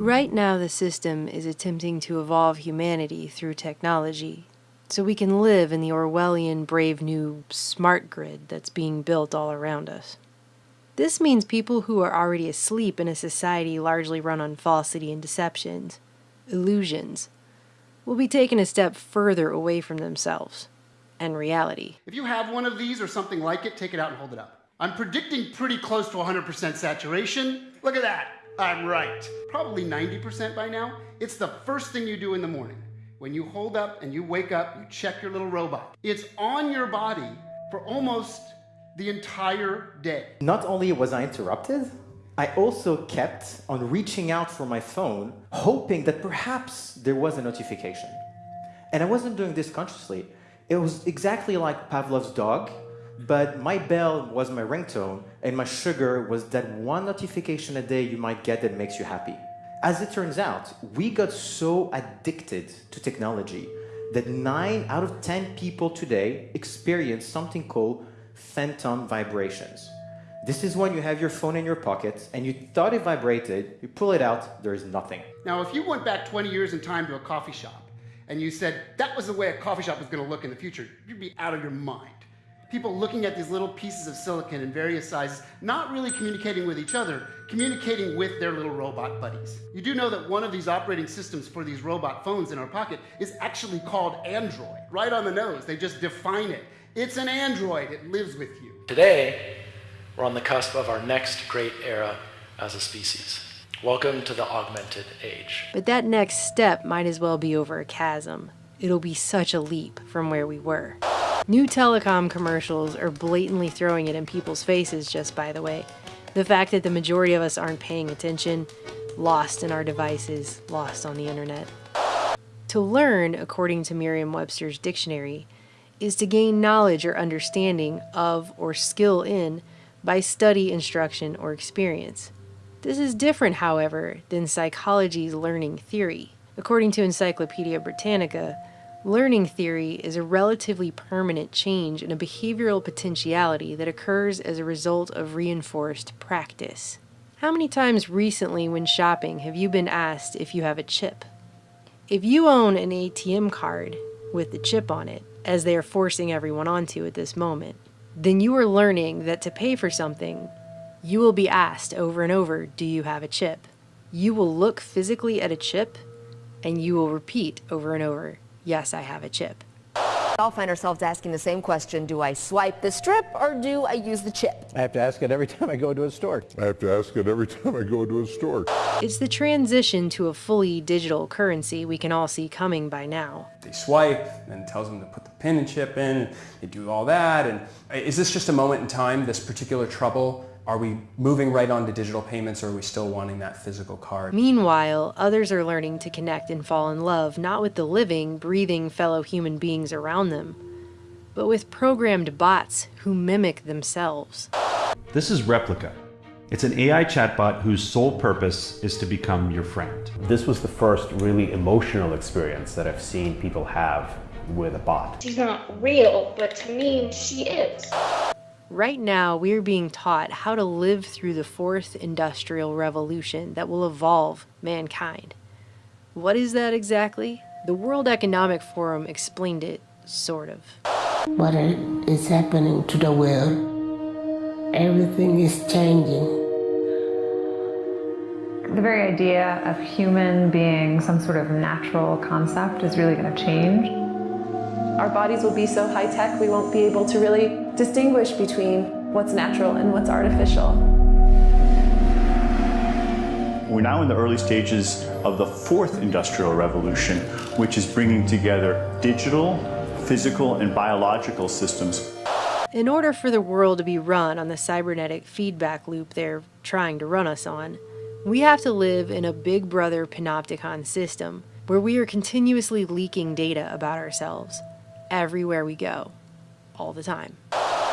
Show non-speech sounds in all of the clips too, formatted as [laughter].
Right now, the system is attempting to evolve humanity through technology so we can live in the Orwellian brave new smart grid that's being built all around us. This means people who are already asleep in a society largely run on falsity and deceptions, illusions, will be taken a step further away from themselves and reality. If you have one of these or something like it, take it out and hold it up. I'm predicting pretty close to 100% saturation. Look at that. I'm right. Probably 90% by now. It's the first thing you do in the morning. When you hold up and you wake up, you check your little robot. It's on your body for almost the entire day. Not only was I interrupted, I also kept on reaching out for my phone, hoping that perhaps there was a notification. And I wasn't doing this consciously. It was exactly like Pavlov's dog, but my bell was my ringtone, and my sugar was that one notification a day you might get that makes you happy. As it turns out, we got so addicted to technology that 9 out of 10 people today experience something called phantom vibrations. This is when you have your phone in your pocket and you thought it vibrated, you pull it out, there is nothing. Now, if you went back 20 years in time to a coffee shop and you said that was the way a coffee shop was going to look in the future, you'd be out of your mind. People looking at these little pieces of silicon in various sizes, not really communicating with each other, communicating with their little robot buddies. You do know that one of these operating systems for these robot phones in our pocket is actually called Android. Right on the nose, they just define it. It's an Android, it lives with you. Today, we're on the cusp of our next great era as a species. Welcome to the augmented age. But that next step might as well be over a chasm. It'll be such a leap from where we were. New telecom commercials are blatantly throwing it in people's faces, just by the way. The fact that the majority of us aren't paying attention, lost in our devices, lost on the internet. To learn, according to Merriam Webster's dictionary, is to gain knowledge or understanding of or skill in by study, instruction, or experience. This is different, however, than psychology's learning theory. According to Encyclopedia Britannica, learning theory is a relatively permanent change in a behavioral potentiality that occurs as a result of reinforced practice. How many times recently when shopping have you been asked if you have a chip? If you own an ATM card with the chip on it, as they are forcing everyone onto at this moment, then you are learning that to pay for something, you will be asked over and over, do you have a chip? You will look physically at a chip and you will repeat over and over, yes, I have a chip We all find ourselves asking the same question, do I swipe the strip or do I use the chip? I have to ask it every [laughs] time I go to a store. I have to ask it every time I go to a store. It's the transition to a fully digital currency we can all see coming by now. They swipe and tells them to put the pin and chip in, they do all that. And uh, is this just a moment in time, this particular trouble? Are we moving right on to digital payments or are we still wanting that physical card? Meanwhile, others are learning to connect and fall in love not with the living, breathing fellow human beings around them, but with programmed bots who mimic themselves. This is Replika. It's an AI chatbot whose sole purpose is to become your friend. This was the first really emotional experience that I've seen people have with a bot. She's not real, but to me, she is. Right now, we are being taught how to live through the fourth industrial revolution that will evolve mankind. What is that exactly? The World Economic Forum explained it, sort of. What is happening to the world? Everything is changing. The very idea of human being some sort of natural concept is really going to change our bodies will be so high tech we won't be able to really distinguish between what's natural and what's artificial. We're now in the early stages of the fourth industrial revolution, which is bringing together digital, physical, and biological systems. In order for the world to be run on the cybernetic feedback loop they're trying to run us on, we have to live in a big brother panopticon system where we are continuously leaking data about ourselves everywhere we go, all the time.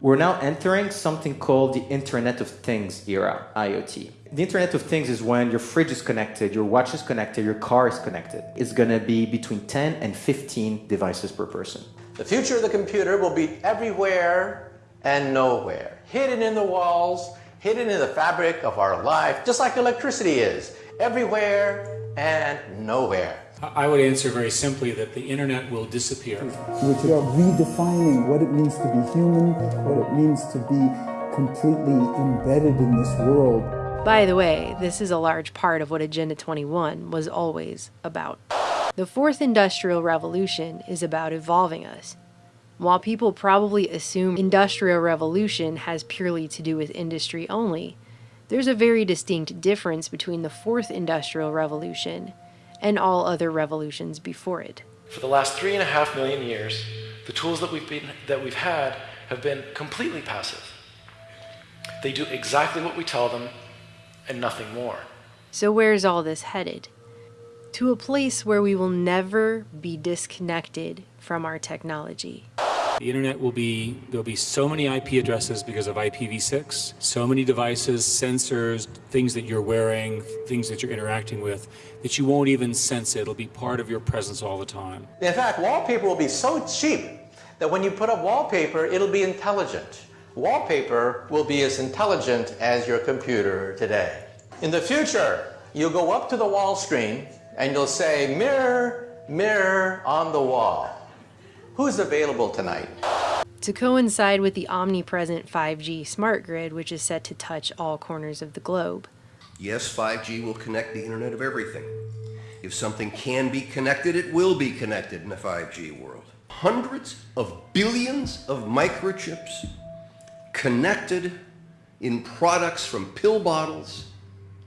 We're now entering something called the Internet of Things era, IoT. The Internet of Things is when your fridge is connected, your watch is connected, your car is connected. It's going to be between 10 and 15 devices per person. The future of the computer will be everywhere and nowhere, hidden in the walls, hidden in the fabric of our life, just like electricity is, everywhere and nowhere. I would answer very simply that the internet will disappear. Which are redefining what it means to be human, what it means to be completely embedded in this world. By the way, this is a large part of what Agenda 21 was always about. The fourth industrial revolution is about evolving us. While people probably assume industrial revolution has purely to do with industry only, there's a very distinct difference between the fourth industrial revolution and all other revolutions before it. For the last three and a half million years, the tools that we've, been, that we've had have been completely passive. They do exactly what we tell them and nothing more. So where's all this headed? To a place where we will never be disconnected from our technology. The internet will be, there'll be so many IP addresses because of IPv6, so many devices, sensors, things that you're wearing, things that you're interacting with, that you won't even sense it. It'll be part of your presence all the time. In fact, wallpaper will be so cheap that when you put up wallpaper, it'll be intelligent. Wallpaper will be as intelligent as your computer today. In the future, you'll go up to the wall screen and you'll say, mirror, mirror on the wall. Who's available tonight? To coincide with the omnipresent 5G smart grid, which is set to touch all corners of the globe. Yes, 5G will connect the Internet of everything. If something can be connected, it will be connected in a 5G world. Hundreds of billions of microchips connected in products from pill bottles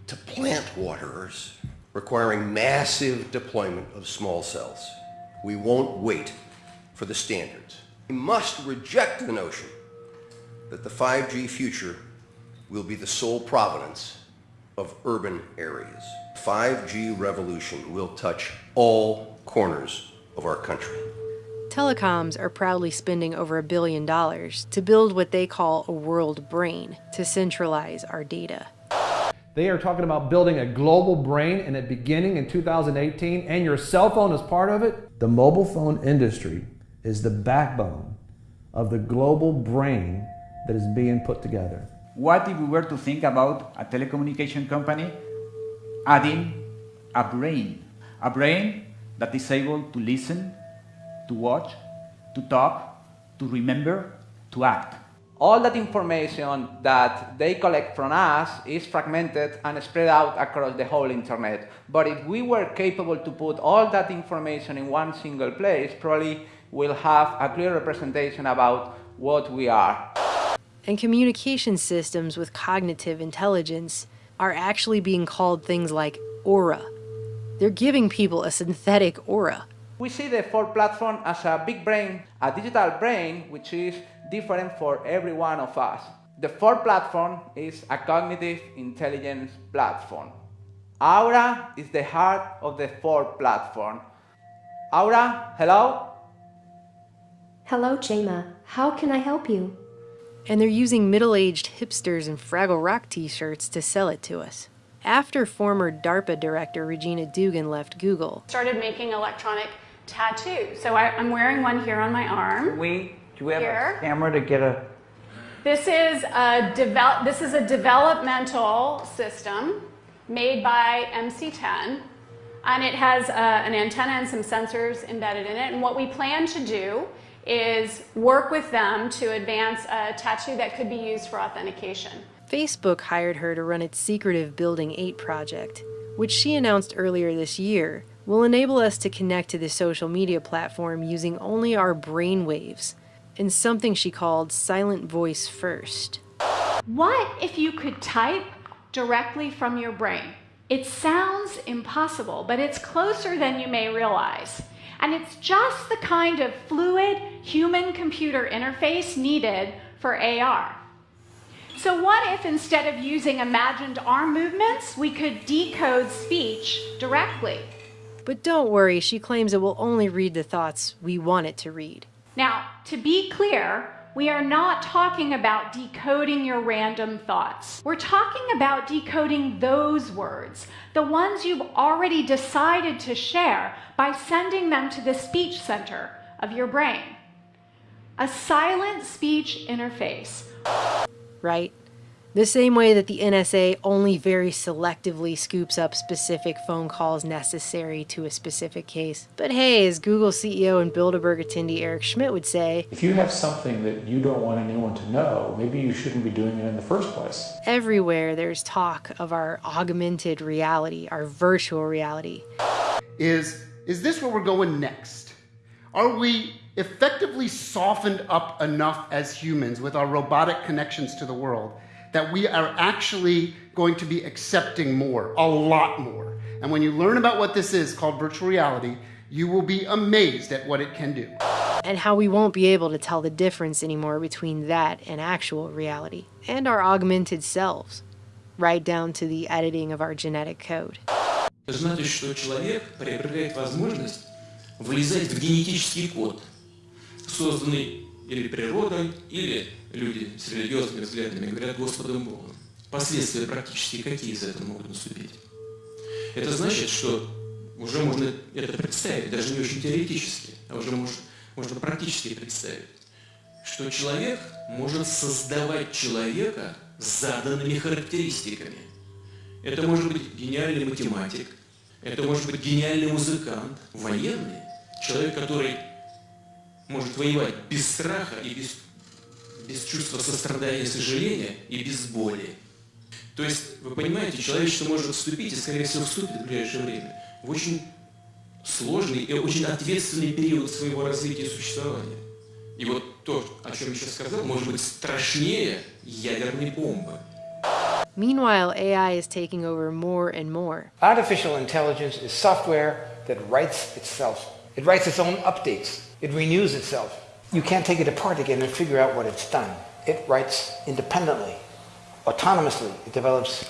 to plant waterers, requiring massive deployment of small cells. We won't wait for the standards. We must reject the notion that the 5G future will be the sole provenance of urban areas. 5G revolution will touch all corners of our country. Telecoms are proudly spending over a billion dollars to build what they call a world brain to centralize our data. They are talking about building a global brain and it beginning in 2018 and your cell phone is part of it. The mobile phone industry is the backbone of the global brain that is being put together. What if we were to think about a telecommunication company adding a brain? A brain that is able to listen, to watch, to talk, to remember, to act. All that information that they collect from us is fragmented and spread out across the whole internet. But if we were capable to put all that information in one single place, probably we'll have a clear representation about what we are. And communication systems with cognitive intelligence are actually being called things like aura. They're giving people a synthetic aura. We see the Fourth Platform as a big brain, a digital brain, which is different for every one of us. The Fourth Platform is a cognitive intelligence platform. Aura is the heart of the Fourth Platform. Aura, hello? Hello, Chema. How can I help you? And they're using middle-aged hipsters in Fraggle Rock t-shirts to sell it to us. After former DARPA director Regina Dugan left Google, started making electronic tattoos. So I, am wearing one here on my arm. We do we have here. a camera to get a? This is a develop. This is a developmental system made by MC10, and it has uh, an antenna and some sensors embedded in it. And what we plan to do is work with them to advance a tattoo that could be used for authentication. Facebook hired her to run its secretive Building 8 project, which she announced earlier this year will enable us to connect to the social media platform using only our brain waves, in something she called Silent Voice First. What if you could type directly from your brain? It sounds impossible, but it's closer than you may realize. And it's just the kind of fluid human-computer interface needed for AR. So what if instead of using imagined arm movements, we could decode speech directly? But don't worry, she claims it will only read the thoughts we want it to read. Now, to be clear, we are not talking about decoding your random thoughts. We're talking about decoding those words, the ones you've already decided to share by sending them to the speech center of your brain. A silent speech interface. Right? The same way that the NSA only very selectively scoops up specific phone calls necessary to a specific case. But hey, as Google CEO and Bilderberg attendee Eric Schmidt would say, If you have something that you don't want anyone to know, maybe you shouldn't be doing it in the first place. everywhere there's talk of our augmented reality, our virtual reality. is is this where we're going next? Are we effectively softened up enough as humans with our robotic connections to the world that we are actually going to be accepting more, a lot more? And when you learn about what this is called virtual reality, you will be amazed at what it can do. and how we won't be able to tell the difference anymore between that and actual reality, and our augmented selves, right down to the editing of our genetic code. Это значит, что человек приобретает возможность влезать в генетический код, созданный или природой, или люди с религиозными взглядами говорят Господом Богом. Последствия практически какие из этого могут наступить? Это значит, что уже можно это представить, даже не очень теоретически, а уже можно, можно практически представить, что человек может создавать человека с заданными характеристиками. Это может быть гениальный математик, это может быть гениальный музыкант, военный, человек, который может воевать без страха и без, без чувства сострадания и сожаления и без боли. То есть, вы понимаете, человечество может вступить, и, скорее всего, вступит в ближайшее время, в очень сложный и очень ответственный период своего развития и существования. И вот то, о чем я сейчас сказал, может быть страшнее ядерной бомбы. Meanwhile, AI is taking over more and more. Artificial intelligence is software that writes itself. It writes its own updates. It renews itself. You can't take it apart again and figure out what it's done. It writes independently, autonomously. It develops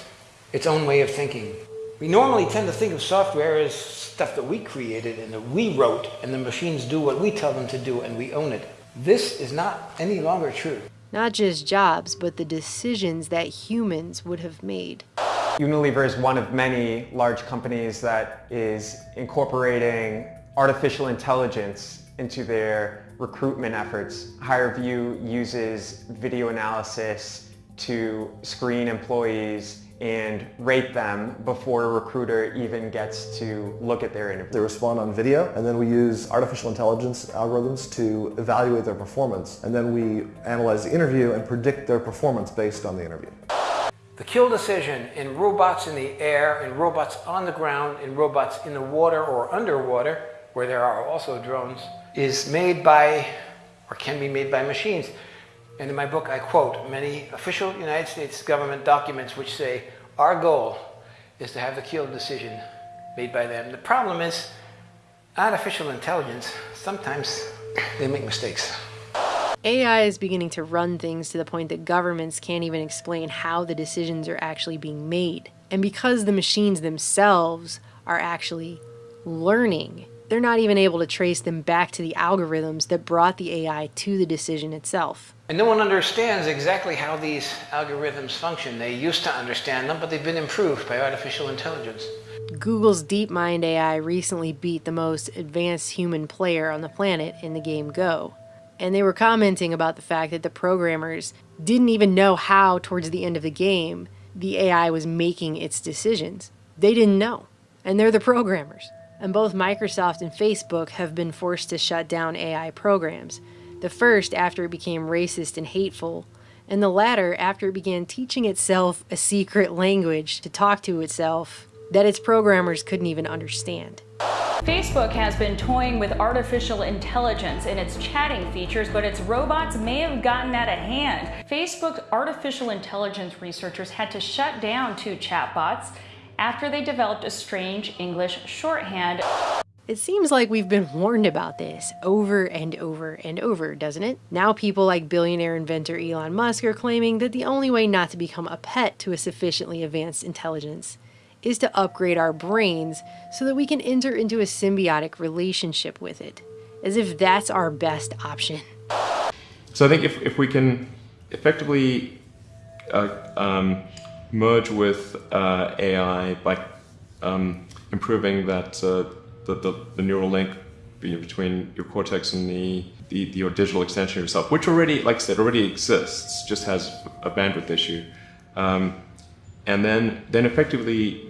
its own way of thinking. We normally tend to think of software as stuff that we created and that we wrote, and the machines do what we tell them to do and we own it. This is not any longer true. Not just jobs, but the decisions that humans would have made. Unilever is one of many large companies that is incorporating artificial intelligence into their recruitment efforts. HireVue uses video analysis to screen employees and rate them before a recruiter even gets to look at their interview. They respond on video, and then we use artificial intelligence algorithms to evaluate their performance. And then we analyze the interview and predict their performance based on the interview. The kill decision in robots in the air, in robots on the ground, in robots in the water or underwater, where there are also drones, is made by or can be made by machines. And in my book, I quote many official United States government documents which say, our goal is to have the kill decision made by them. The problem is, artificial intelligence, sometimes they make mistakes. AI is beginning to run things to the point that governments can't even explain how the decisions are actually being made. And because the machines themselves are actually learning, they're not even able to trace them back to the algorithms that brought the AI to the decision itself. And no one understands exactly how these algorithms function. They used to understand them, but they've been improved by artificial intelligence. Google's DeepMind AI recently beat the most advanced human player on the planet in the game Go. And they were commenting about the fact that the programmers didn't even know how, towards the end of the game, the AI was making its decisions. They didn't know. And they're the programmers. And both Microsoft and Facebook have been forced to shut down AI programs. The first after it became racist and hateful, and the latter after it began teaching itself a secret language to talk to itself that its programmers couldn't even understand. Facebook has been toying with artificial intelligence in its chatting features, but its robots may have gotten out of hand. Facebook's artificial intelligence researchers had to shut down two chatbots after they developed a strange English shorthand. It seems like we've been warned about this over and over and over, doesn't it? Now people like billionaire inventor Elon Musk are claiming that the only way not to become a pet to a sufficiently advanced intelligence is to upgrade our brains so that we can enter into a symbiotic relationship with it, as if that's our best option. So I think if, if we can effectively uh, um, merge with uh, AI by um, improving that uh, the, the, the, neural link between your cortex and the, the, the, your digital extension of yourself, which already, like I said, already exists, just has a bandwidth issue. Um, and then, then effectively,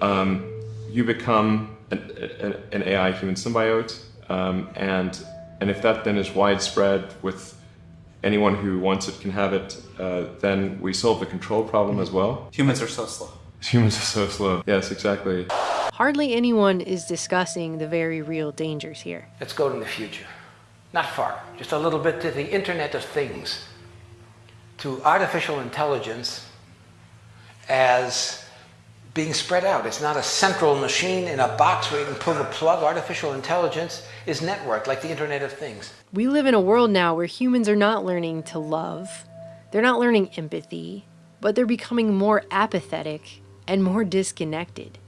um, you become an, an, an, AI human symbiote. Um, and, and if that then is widespread with anyone who wants it can have it, uh, then we solve the control problem as well. Humans are so slow. Humans are so slow. Yes, exactly. Hardly anyone is discussing the very real dangers here. Let's go to the future. Not far, just a little bit to the Internet of Things, to artificial intelligence as being spread out. It's not a central machine in a box where you can pull the plug. Artificial intelligence is networked like the Internet of Things. We live in a world now where humans are not learning to love, they're not learning empathy, but they're becoming more apathetic and more disconnected.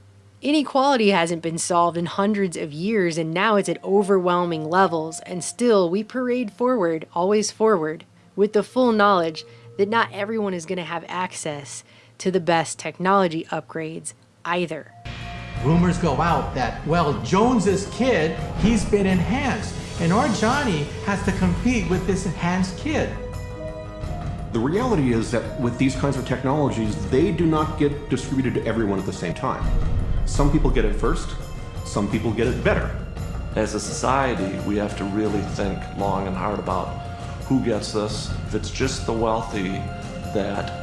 Inequality hasn't been solved in hundreds of years, and now it's at overwhelming levels, and still we parade forward, always forward, with the full knowledge that not everyone is going to have access to the best technology upgrades either. Rumors go out that, well, Jones's kid, he's been enhanced, and our Johnny has to compete with this enhanced kid. The reality is that with these kinds of technologies, they do not get distributed to everyone at the same time. Some people get it first, some people get it better. As a society, we have to really think long and hard about who gets this. If it's just the wealthy, that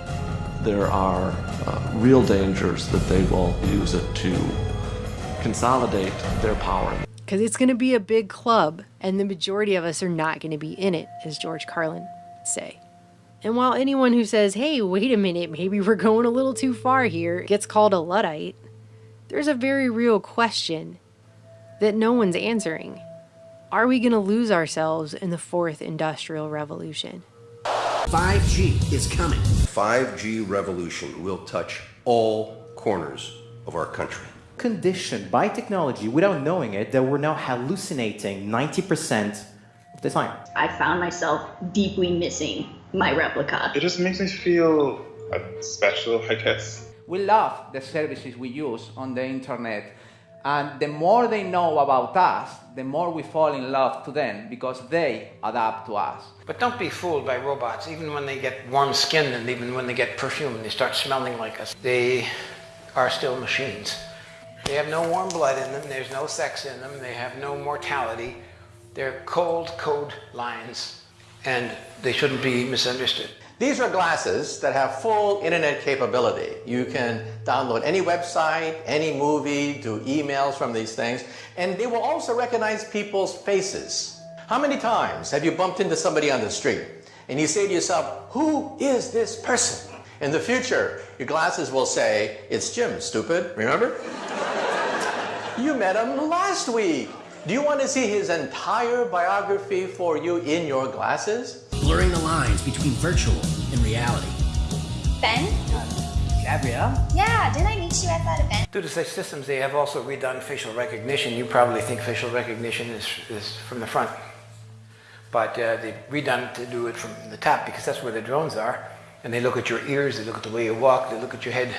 there are uh, real dangers that they will use it to consolidate their power. Because it's going to be a big club, and the majority of us are not going to be in it, as George Carlin say. And while anyone who says, hey, wait a minute, maybe we're going a little too far here, gets called a Luddite, there's a very real question that no one's answering. Are we going to lose ourselves in the fourth industrial revolution? 5G is coming. 5G revolution will touch all corners of our country. Conditioned by technology without knowing it that we're now hallucinating 90% of the time. I found myself deeply missing my Replika. It just makes me feel special, I guess. We love the services we use on the internet. And the more they know about us, the more we fall in love to them because they adapt to us. But don't be fooled by robots. Even when they get warm skinned and even when they get perfume and they start smelling like us, they are still machines. They have no warm blood in them, there's no sex in them, they have no mortality. They're cold code lines and they shouldn't be misunderstood. These are glasses that have full internet capability. You can download any website, any movie, do emails from these things, and they will also recognize people's faces. How many times have you bumped into somebody on the street and you say to yourself, who is this person? In the future, your glasses will say, it's Jim, stupid, remember? [laughs] you met him last week. Do you want to see his entire biography for you in your glasses? Blurring the lines between virtual and reality. Ben? Gabrielle? Yeah, didn't I meet you at that event? Due to such systems, they have also redone facial recognition. You probably think facial recognition is, is from the front. But uh, they've redone to do it from the top because that's where the drones are. And they look at your ears, they look at the way you walk, they look at your head.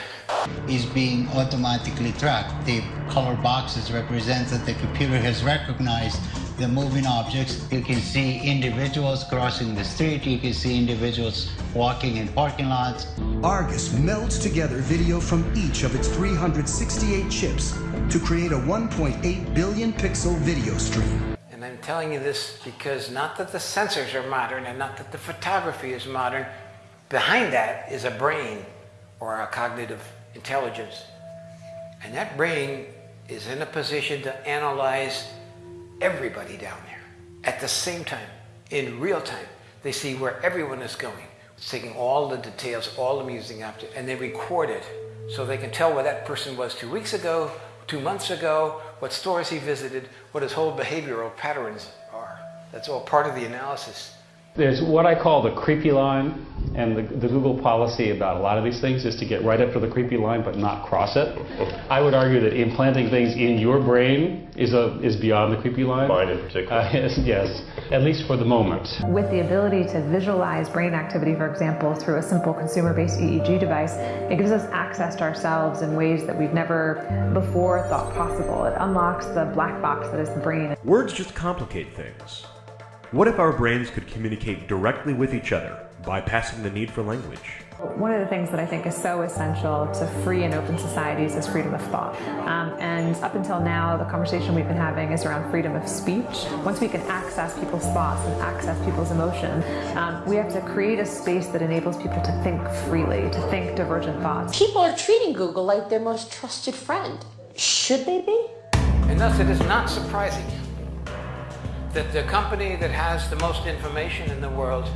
Is being automatically tracked. The color boxes represent that the computer has recognized the moving objects. You can see individuals crossing the street. You can see individuals walking in parking lots. Argus melds together video from each of its 368 chips to create a 1.8 billion pixel video stream. And I'm telling you this because not that the sensors are modern and not that the photography is modern, behind that is a brain or a cognitive intelligence. And that brain is in a position to analyze everybody down there at the same time, in real time. They see where everyone is going. It's taking all the details, all the music after, and they record it so they can tell where that person was two weeks ago, two months ago, what stores he visited, what his whole behavioral patterns are. That's all part of the analysis. There's what I call the creepy line, and the, the, Google policy about a lot of these things is to get right up to the creepy line but not cross it. I would argue that implanting things in your brain is a is beyond the creepy line. Mine in particular. Uh, [laughs] yes, yes, at least for the moment. With the ability to visualize brain activity, for example, through a simple consumer-based EEG device, it gives us access to ourselves in ways that we've never before thought possible. It unlocks the black box that is the brain. Words just complicate things. What if our brains could communicate directly with each other bypassing the need for language. One of the things that I think is so essential to free and open societies is freedom of thought. Um, and up until now, the conversation we've been having is around freedom of speech. Once we can access people's thoughts and access people's emotion, um, we have to create a space that enables people to think freely, to think divergent thoughts. People are treating Google like their most trusted friend. Should they be? And thus it is not surprising that the company that has the most information in the world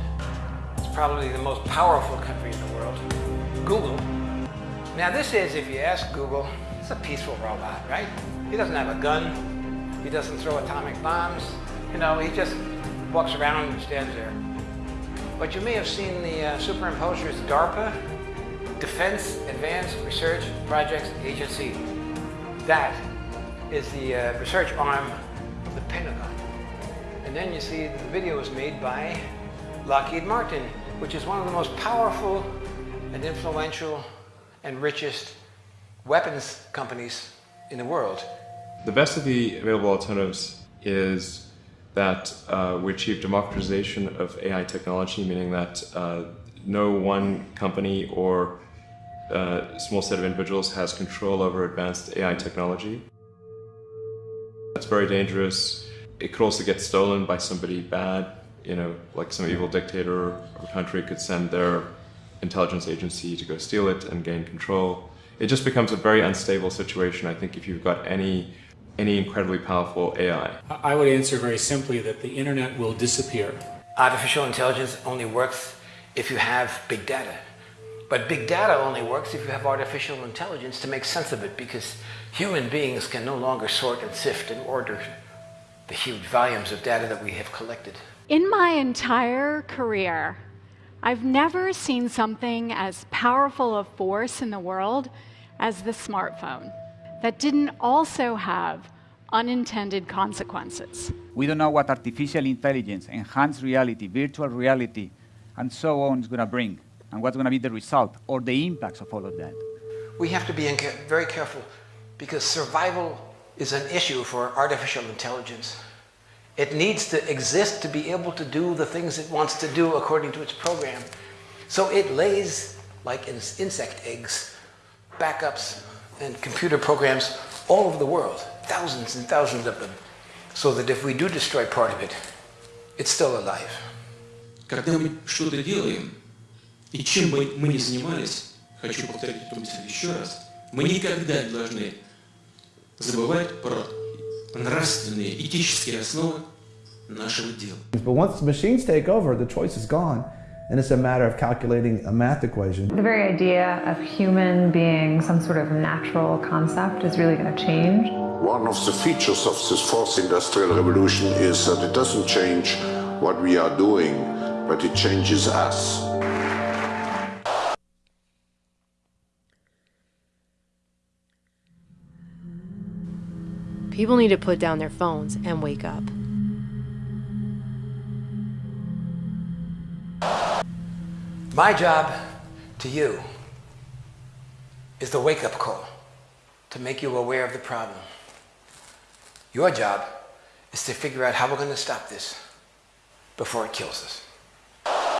is probably the most powerful country in the world, Google. Now this is, if you ask Google, it's a peaceful robot, right? He doesn't have a gun. He doesn't throw atomic bombs. You know, he just walks around and stands there. But you may have seen the uh, superimposers DARPA, Defense Advanced Research Projects Agency. That is the uh, research arm of the Pentagon. And then you see the video was made by Lockheed Martin, which is one of the most powerful and influential and richest weapons companies in the world. The best of the available alternatives is that uh, we achieve democratization of AI technology, meaning that uh, no one company or uh, small set of individuals has control over advanced AI technology. That's very dangerous. It could also get stolen by somebody bad, you know, like some evil dictator or country could send their intelligence agency to go steal it and gain control. It just becomes a very unstable situation, I think, if you've got any any incredibly powerful AI. I would answer very simply that the internet will disappear. Artificial intelligence only works if you have big data. But big data only works if you have artificial intelligence to make sense of it because human beings can no longer sort and sift and order the huge volumes of data that we have collected. In my entire career, I've never seen something as powerful a force in the world as the smartphone that didn't also have unintended consequences. We don't know what artificial intelligence, enhanced reality, virtual reality, and so on is going to bring, and what's going to be the result or the impacts of all of that. We have to be very careful because survival is an issue for artificial intelligence. It needs to exist to be able to do the things it wants to do according to its program. So it lays, like insect eggs, backups and computer programs all over the world, thousands and thousands of them, so that if we do destroy part of it, it's still alive. Когда мы что-то делаем, и чем бы мы ни занимались, хочу повторить эту мысль еще раз, мы никогда не должны забывать про нравственные, этические основы нашего дела. But once the machines take over, the choice is gone. And it's a matter of calculating a math equation. The very idea of human being some sort of natural concept is really going to change. One of the features of this fourth industrial revolution is that it doesn't change what we are doing, but it changes us. People need to put down their phones and wake up. My job to you is the wake-up call to make you aware of the problem. Your job is to figure out how we're going to stop this before it kills us.